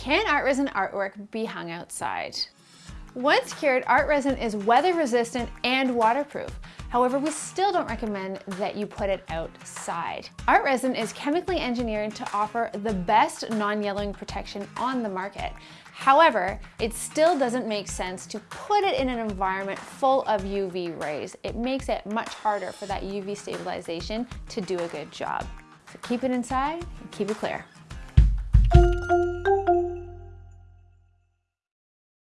Can ArtResin artwork be hung outside. Once cured, ArtResin is weather resistant and waterproof. However, we still don't recommend that you put it outside. ArtResin is chemically engineered to offer the best non-yellowing protection on the market. However, it still doesn't make sense to put it in an environment full of UV rays. It makes it much harder for that UV stabilization to do a good job. So keep it inside and keep it clear.